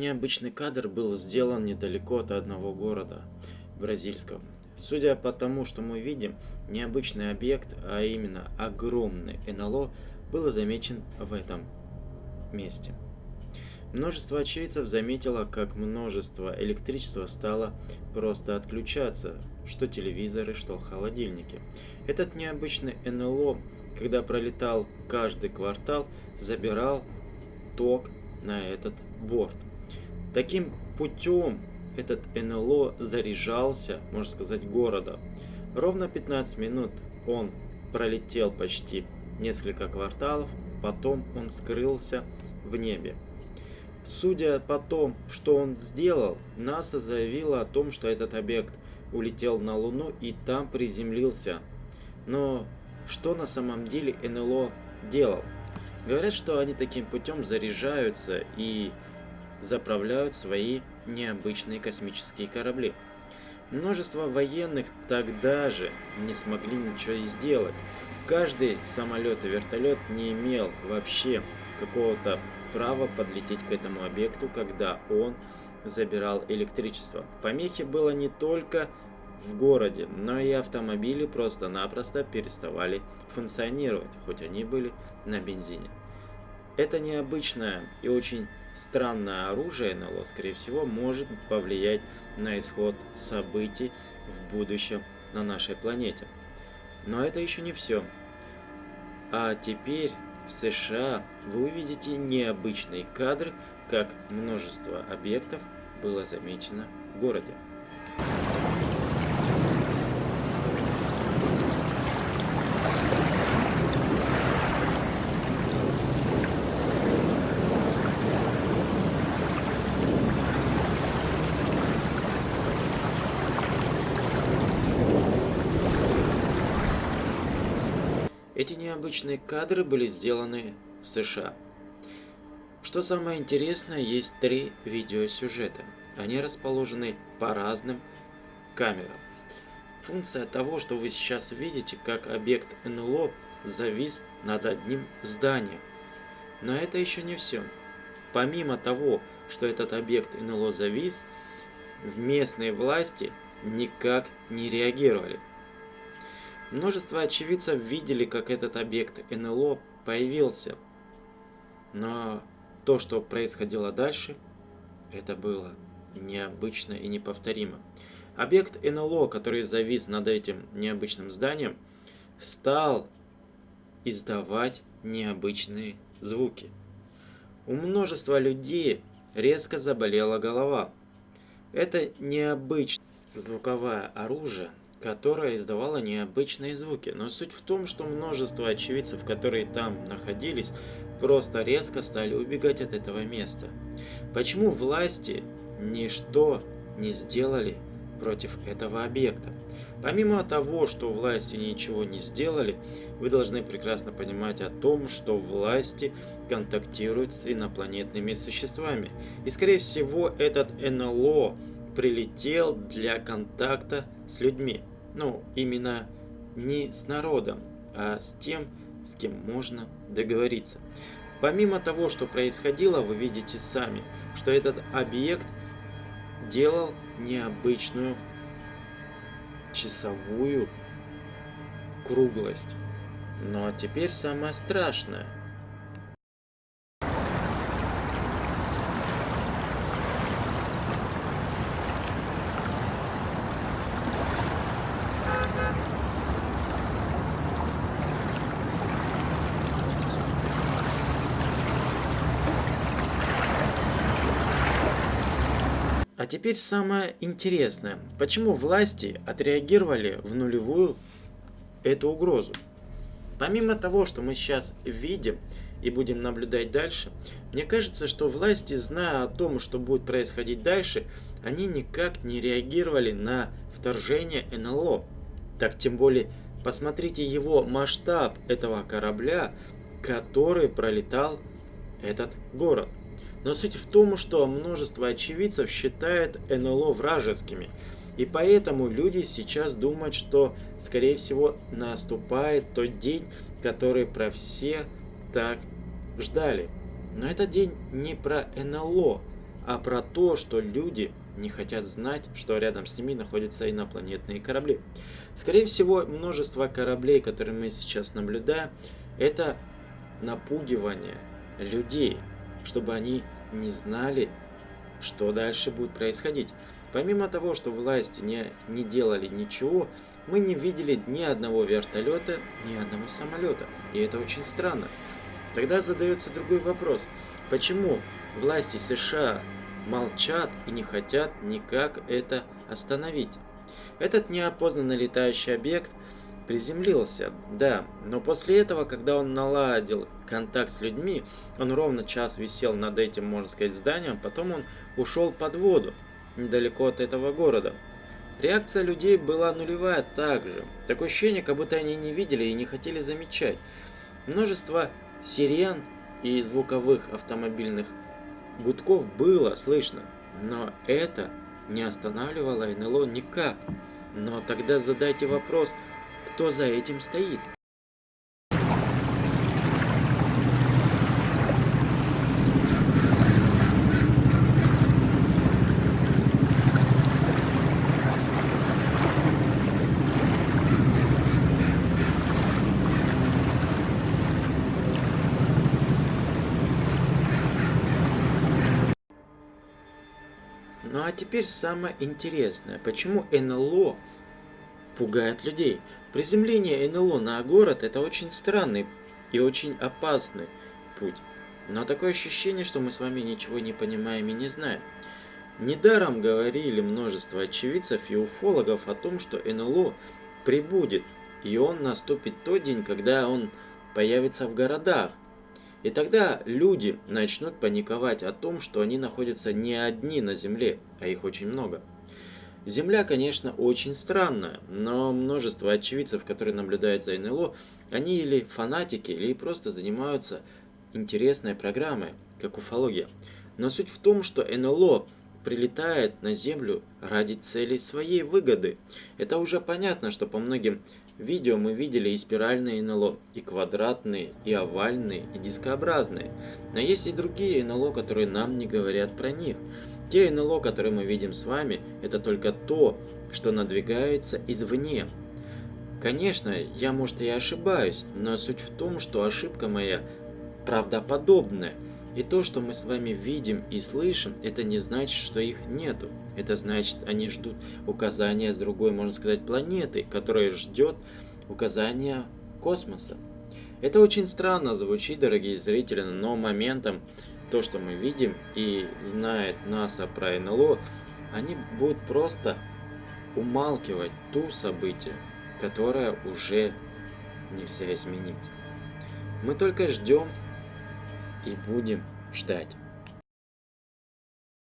Необычный кадр был сделан недалеко от одного города бразильского. Судя по тому, что мы видим, необычный объект, а именно огромный НЛО, был замечен в этом месте. Множество очевидцев заметило, как множество электричества стало просто отключаться, что телевизоры, что холодильники. Этот необычный НЛО, когда пролетал каждый квартал, забирал ток на этот борт. Таким путем этот НЛО заряжался, можно сказать, города. Ровно 15 минут он пролетел почти несколько кварталов, потом он скрылся в небе. Судя по тому, что он сделал, НАСА заявила о том, что этот объект улетел на Луну и там приземлился. Но что на самом деле НЛО делал? Говорят, что они таким путем заряжаются и заправляют свои необычные космические корабли. Множество военных тогда же не смогли ничего сделать. Каждый самолет и вертолет не имел вообще какого-то права подлететь к этому объекту, когда он забирал электричество. Помехи было не только в городе, но и автомобили просто-напросто переставали функционировать, хоть они были на бензине. Это необычное и очень странное оружие НЛО, скорее всего, может повлиять на исход событий в будущем на нашей планете. Но это еще не все. А теперь в США вы увидите необычный кадр, как множество объектов было замечено в городе. Эти необычные кадры были сделаны в США. Что самое интересное, есть три видеосюжета. Они расположены по разным камерам. Функция того, что вы сейчас видите, как объект НЛО завис над одним зданием. Но это еще не все. Помимо того, что этот объект НЛО завис, в местные власти никак не реагировали. Множество очевидцев видели, как этот объект НЛО появился. Но то, что происходило дальше, это было необычно и неповторимо. Объект НЛО, который завис над этим необычным зданием, стал издавать необычные звуки. У множества людей резко заболела голова. Это необычное звуковое оружие которая издавала необычные звуки. Но суть в том, что множество очевидцев, которые там находились, просто резко стали убегать от этого места. Почему власти ничто не сделали против этого объекта? Помимо того, что власти ничего не сделали, вы должны прекрасно понимать о том, что власти контактируют с инопланетными существами. И скорее всего этот НЛО прилетел для контакта с людьми. Ну, именно не с народом, а с тем, с кем можно договориться. Помимо того, что происходило, вы видите сами, что этот объект делал необычную часовую круглость. Ну а теперь самое страшное – А теперь самое интересное. Почему власти отреагировали в нулевую эту угрозу? Помимо того, что мы сейчас видим и будем наблюдать дальше, мне кажется, что власти, зная о том, что будет происходить дальше, они никак не реагировали на вторжение НЛО. Так тем более, посмотрите его масштаб этого корабля, который пролетал этот город. Но суть в том, что множество очевидцев считает НЛО вражескими. И поэтому люди сейчас думают, что, скорее всего, наступает тот день, который про все так ждали. Но этот день не про НЛО. а про то, что люди не хотят знать, что рядом с ними находятся инопланетные корабли. Скорее всего, множество кораблей, которые мы сейчас наблюдаем, это напугивание людей, чтобы они не знали, что дальше будет происходить. Помимо того, что власти не, не делали ничего, мы не видели ни одного вертолета, ни одного самолета. И это очень странно. Тогда задается другой вопрос. Почему власти США молчат и не хотят никак это остановить? Этот неопознанный летающий объект приземлился, да, но после этого, когда он наладил контакт с людьми, он ровно час висел над этим, можно сказать, зданием, потом он ушел под воду, недалеко от этого города. Реакция людей была нулевая также. Такое ощущение, как будто они не видели и не хотели замечать. Множество сирен и звуковых автомобильных гудков было слышно, но это не останавливало НЛО никак. Но тогда задайте вопрос, кто за этим стоит? Ну а теперь самое интересное. Почему НЛО пугает людей? Приземление НЛО на город это очень странный и очень опасный путь. Но такое ощущение, что мы с вами ничего не понимаем и не знаем. Недаром говорили множество очевидцев и уфологов о том, что НЛО прибудет, и он наступит тот день, когда он появится в городах. И тогда люди начнут паниковать о том, что они находятся не одни на Земле, а их очень много. Земля, конечно, очень странная, но множество очевидцев, которые наблюдают за НЛО, они или фанатики, или просто занимаются интересной программой, как уфология. Но суть в том, что НЛО прилетает на Землю ради целей своей выгоды. Это уже понятно, что по многим видео мы видели и спиральные НЛО, и квадратные, и овальные, и дискообразные. Но есть и другие НЛО, которые нам не говорят про них. Те НЛО, которые мы видим с вами, это только то, что надвигается извне. Конечно, я может и ошибаюсь, но суть в том, что ошибка моя правдоподобная – и то, что мы с вами видим и слышим, это не значит, что их нету. Это значит, они ждут указания с другой, можно сказать, планеты, которая ждет указания космоса. Это очень странно звучит, дорогие зрители, но моментом то, что мы видим и знает НАСА про НЛО, они будут просто умалкивать ту событие, которое уже нельзя изменить. Мы только ждем и будем ждать.